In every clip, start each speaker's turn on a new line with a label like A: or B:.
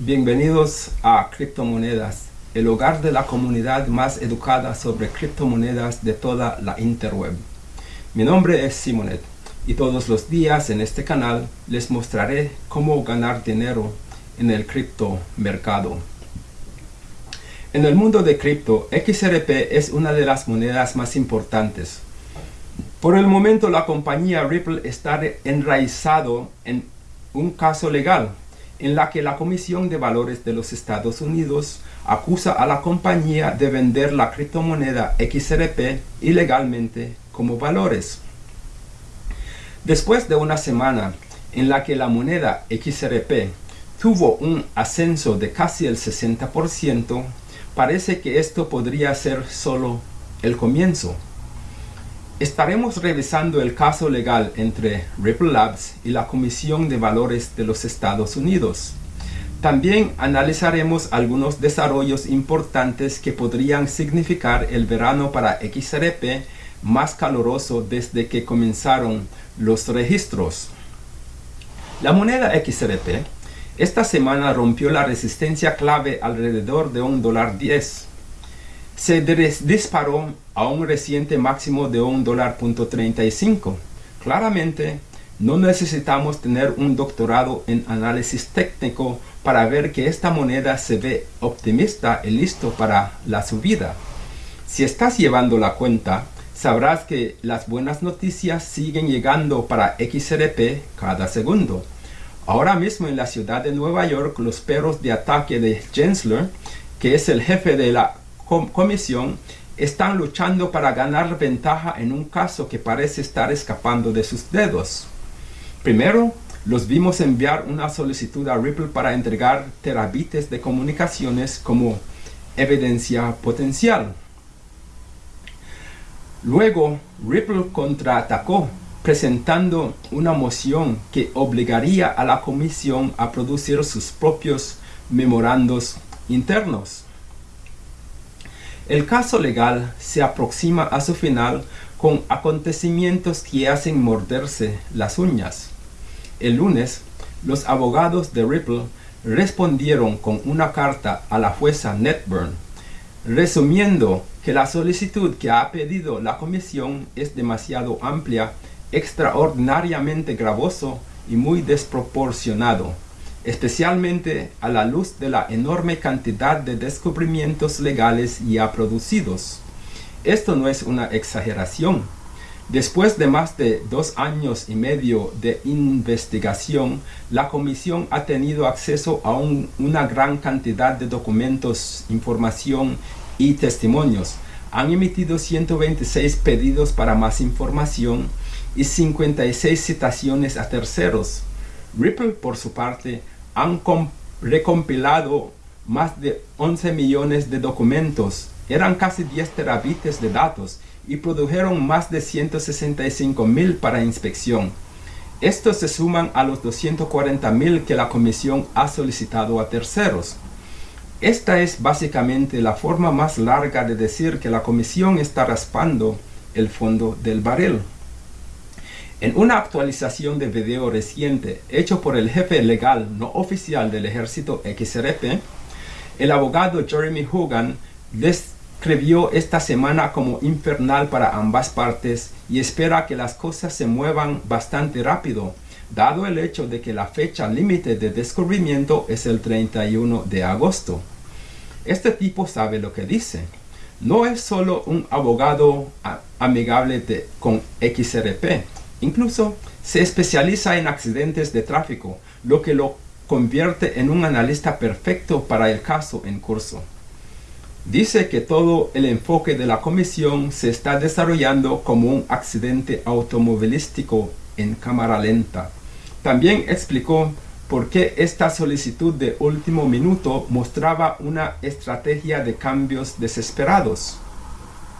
A: Bienvenidos a Criptomonedas, el hogar de la comunidad más educada sobre criptomonedas de toda la interweb. Mi nombre es Simonet y todos los días en este canal les mostraré cómo ganar dinero en el criptomercado. En el mundo de cripto, XRP es una de las monedas más importantes. Por el momento la compañía Ripple está enraizado en un caso legal en la que la Comisión de Valores de los Estados Unidos acusa a la compañía de vender la criptomoneda XRP ilegalmente como valores. Después de una semana en la que la moneda XRP tuvo un ascenso de casi el 60%, parece que esto podría ser solo el comienzo. Estaremos revisando el caso legal entre Ripple Labs y la Comisión de Valores de los Estados Unidos. También analizaremos algunos desarrollos importantes que podrían significar el verano para XRP más caluroso desde que comenzaron los registros. La moneda XRP esta semana rompió la resistencia clave alrededor de un dólar 10 se disparó a un reciente máximo de un dólar punto 35. Claramente, no necesitamos tener un doctorado en análisis técnico para ver que esta moneda se ve optimista y listo para la subida. Si estás llevando la cuenta, sabrás que las buenas noticias siguen llegando para XRP cada segundo. Ahora mismo en la ciudad de Nueva York, los perros de ataque de Gensler, que es el jefe de la comisión están luchando para ganar ventaja en un caso que parece estar escapando de sus dedos. Primero, los vimos enviar una solicitud a Ripple para entregar terabites de comunicaciones como evidencia potencial. Luego, Ripple contraatacó presentando una moción que obligaría a la comisión a producir sus propios memorandos internos. El caso legal se aproxima a su final con acontecimientos que hacen morderse las uñas. El lunes, los abogados de Ripple respondieron con una carta a la jueza Netburn, resumiendo que la solicitud que ha pedido la comisión es demasiado amplia, extraordinariamente gravoso y muy desproporcionado especialmente a la luz de la enorme cantidad de descubrimientos legales ya producidos. Esto no es una exageración. Después de más de dos años y medio de investigación, la comisión ha tenido acceso a una gran cantidad de documentos, información y testimonios. Han emitido 126 pedidos para más información y 56 citaciones a terceros. Ripple, por su parte, han recompilado más de 11 millones de documentos, eran casi 10 terabytes de datos y produjeron más de 165 mil para inspección. Estos se suman a los 240 mil que la comisión ha solicitado a terceros. Esta es básicamente la forma más larga de decir que la comisión está raspando el fondo del barril. En una actualización de video reciente hecho por el jefe legal no oficial del ejército XRP, el abogado Jeremy Hogan describió esta semana como infernal para ambas partes y espera que las cosas se muevan bastante rápido, dado el hecho de que la fecha límite de descubrimiento es el 31 de agosto. Este tipo sabe lo que dice. No es solo un abogado amigable con XRP, Incluso se especializa en accidentes de tráfico, lo que lo convierte en un analista perfecto para el caso en curso. Dice que todo el enfoque de la comisión se está desarrollando como un accidente automovilístico en cámara lenta. También explicó por qué esta solicitud de último minuto mostraba una estrategia de cambios desesperados.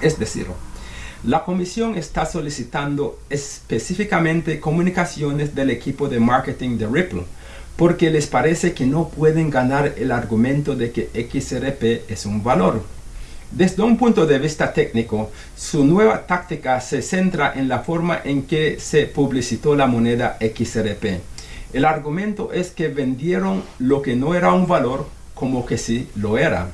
A: Es decir, la comisión está solicitando específicamente comunicaciones del equipo de marketing de Ripple, porque les parece que no pueden ganar el argumento de que XRP es un valor. Desde un punto de vista técnico, su nueva táctica se centra en la forma en que se publicitó la moneda XRP. El argumento es que vendieron lo que no era un valor como que sí lo era.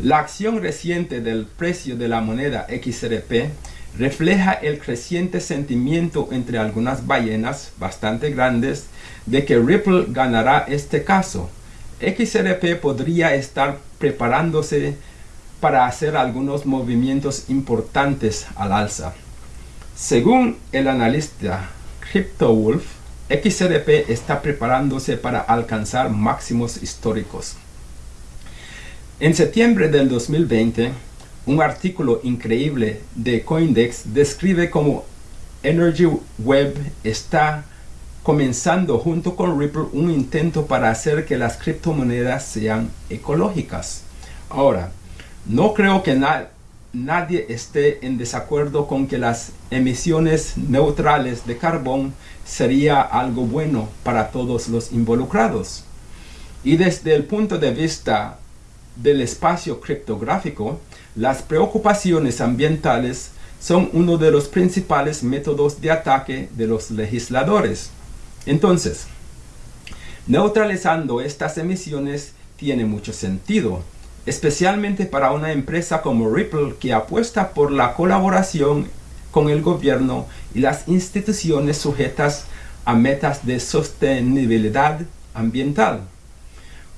A: La acción reciente del precio de la moneda XRP refleja el creciente sentimiento entre algunas ballenas bastante grandes de que Ripple ganará este caso. XRP podría estar preparándose para hacer algunos movimientos importantes al alza. Según el analista CryptoWolf, XRP está preparándose para alcanzar máximos históricos. En septiembre del 2020, un artículo increíble de Coindex describe cómo Energy Web está comenzando junto con Ripple un intento para hacer que las criptomonedas sean ecológicas. Ahora, no creo que nadie esté en desacuerdo con que las emisiones neutrales de carbón sería algo bueno para todos los involucrados. Y desde el punto de vista del espacio criptográfico, las preocupaciones ambientales son uno de los principales métodos de ataque de los legisladores. Entonces, neutralizando estas emisiones tiene mucho sentido, especialmente para una empresa como Ripple que apuesta por la colaboración con el gobierno y las instituciones sujetas a metas de sostenibilidad ambiental.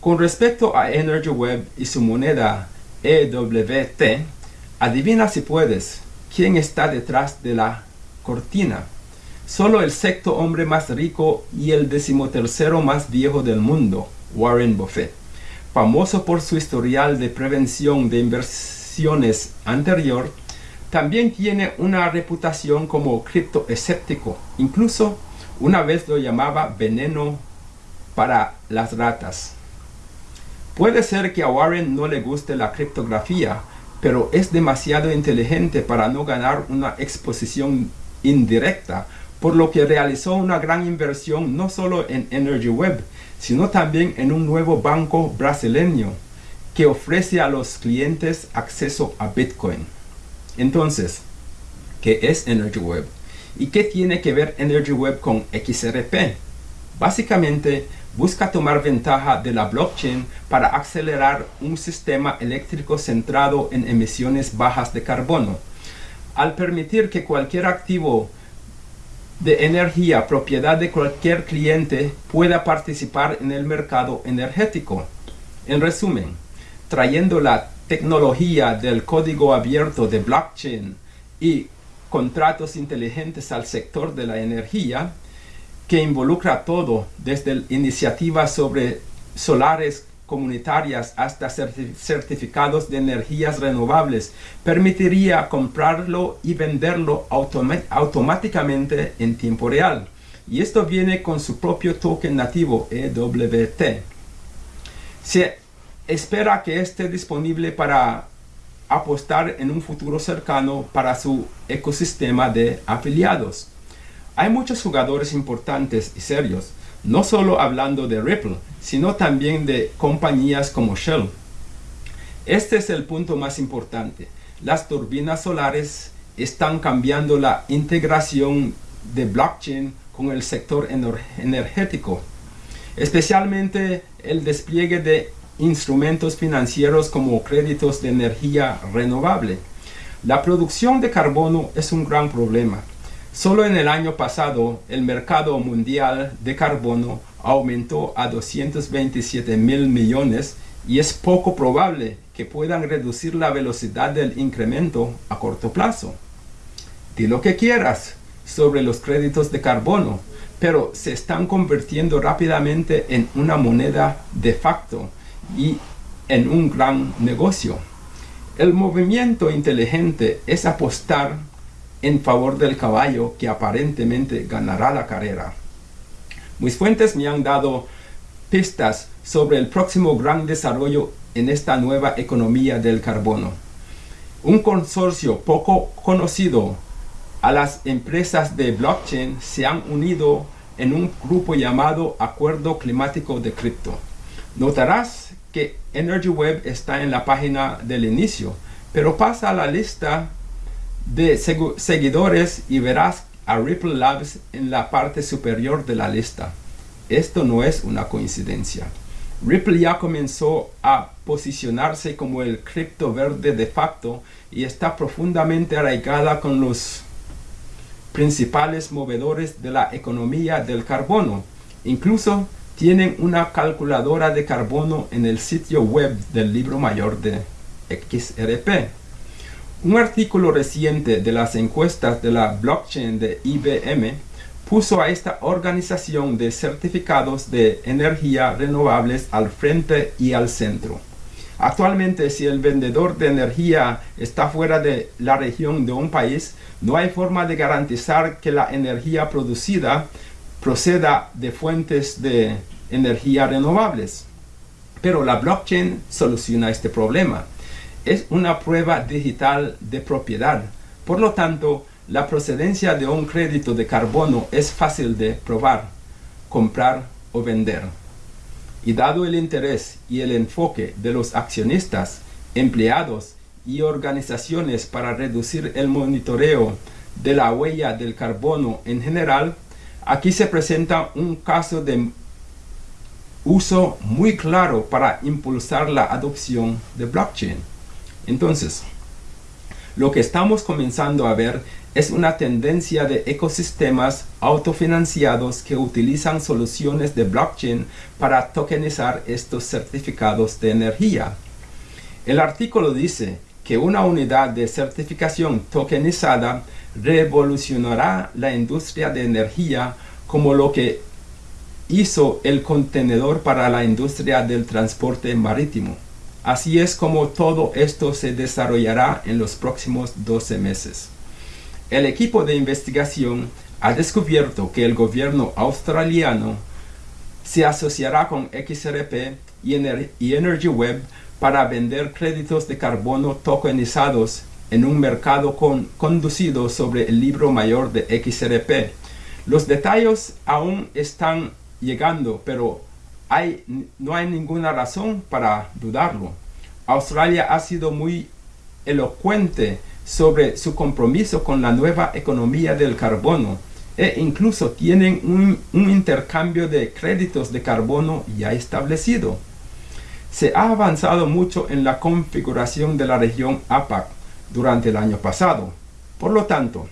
A: Con respecto a Energy Web y su moneda EWT, adivina si puedes quién está detrás de la cortina. Solo el sexto hombre más rico y el decimotercero más viejo del mundo, Warren Buffett, famoso por su historial de prevención de inversiones anterior, también tiene una reputación como criptoescéptico. Incluso una vez lo llamaba veneno para las ratas. Puede ser que a Warren no le guste la criptografía, pero es demasiado inteligente para no ganar una exposición indirecta por lo que realizó una gran inversión no solo en Energy Web, sino también en un nuevo banco brasileño que ofrece a los clientes acceso a Bitcoin. Entonces, ¿qué es Energy Web? ¿Y qué tiene que ver Energy Web con XRP? Básicamente, busca tomar ventaja de la blockchain para acelerar un sistema eléctrico centrado en emisiones bajas de carbono. Al permitir que cualquier activo de energía propiedad de cualquier cliente pueda participar en el mercado energético. En resumen, trayendo la tecnología del código abierto de blockchain y contratos inteligentes al sector de la energía, que involucra todo, desde iniciativas sobre solares comunitarias hasta certificados de energías renovables permitiría comprarlo y venderlo automáticamente en tiempo real. Y esto viene con su propio token nativo EWT. Se espera que esté disponible para apostar en un futuro cercano para su ecosistema de afiliados. Hay muchos jugadores importantes y serios no solo hablando de Ripple, sino también de compañías como Shell. Este es el punto más importante. Las turbinas solares están cambiando la integración de blockchain con el sector energético, especialmente el despliegue de instrumentos financieros como créditos de energía renovable. La producción de carbono es un gran problema Solo en el año pasado, el mercado mundial de carbono aumentó a 227 mil millones y es poco probable que puedan reducir la velocidad del incremento a corto plazo. Di lo que quieras sobre los créditos de carbono, pero se están convirtiendo rápidamente en una moneda de facto y en un gran negocio. El movimiento inteligente es apostar en favor del caballo que aparentemente ganará la carrera. Mis fuentes me han dado pistas sobre el próximo gran desarrollo en esta nueva economía del carbono. Un consorcio poco conocido a las empresas de blockchain se han unido en un grupo llamado Acuerdo Climático de Cripto. Notarás que Energy Web está en la página del inicio, pero pasa a la lista de seguidores y verás a Ripple Labs en la parte superior de la lista. Esto no es una coincidencia. Ripple ya comenzó a posicionarse como el cripto verde de facto y está profundamente arraigada con los principales movedores de la economía del carbono. Incluso tienen una calculadora de carbono en el sitio web del libro mayor de XRP. Un artículo reciente de las encuestas de la blockchain de IBM puso a esta organización de certificados de energía renovables al frente y al centro. Actualmente, si el vendedor de energía está fuera de la región de un país, no hay forma de garantizar que la energía producida proceda de fuentes de energía renovables. Pero la blockchain soluciona este problema. Es una prueba digital de propiedad. Por lo tanto, la procedencia de un crédito de carbono es fácil de probar, comprar o vender. Y dado el interés y el enfoque de los accionistas, empleados y organizaciones para reducir el monitoreo de la huella del carbono en general, aquí se presenta un caso de uso muy claro para impulsar la adopción de blockchain. Entonces, lo que estamos comenzando a ver es una tendencia de ecosistemas autofinanciados que utilizan soluciones de blockchain para tokenizar estos certificados de energía. El artículo dice que una unidad de certificación tokenizada revolucionará la industria de energía como lo que hizo el contenedor para la industria del transporte marítimo. Así es como todo esto se desarrollará en los próximos 12 meses. El equipo de investigación ha descubierto que el gobierno australiano se asociará con XRP y, Energy Web para vender créditos de carbono tokenizados en un mercado conducido sobre el libro mayor de XRP. Los detalles aún están llegando, pero no hay ninguna razón para dudarlo. Australia ha sido muy elocuente sobre su compromiso con la nueva economía del carbono e incluso tienen un, un, intercambio de créditos de carbono ya establecido. Se ha avanzado mucho en la configuración de la región APAC durante el año pasado. Por lo tanto,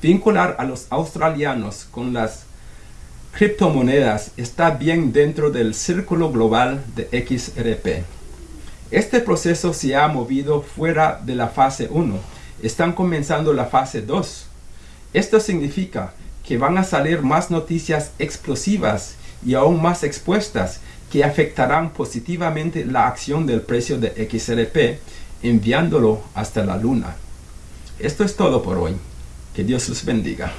A: vincular a los australianos con las criptomonedas está bien dentro del círculo global de XRP. Este proceso se ha movido fuera de la fase 1. Están comenzando la fase 2. Esto significa que van a salir más noticias explosivas y aún más expuestas que afectarán positivamente la acción del precio de XRP, enviándolo hasta la luna. Esto es todo por hoy. Que Dios los bendiga.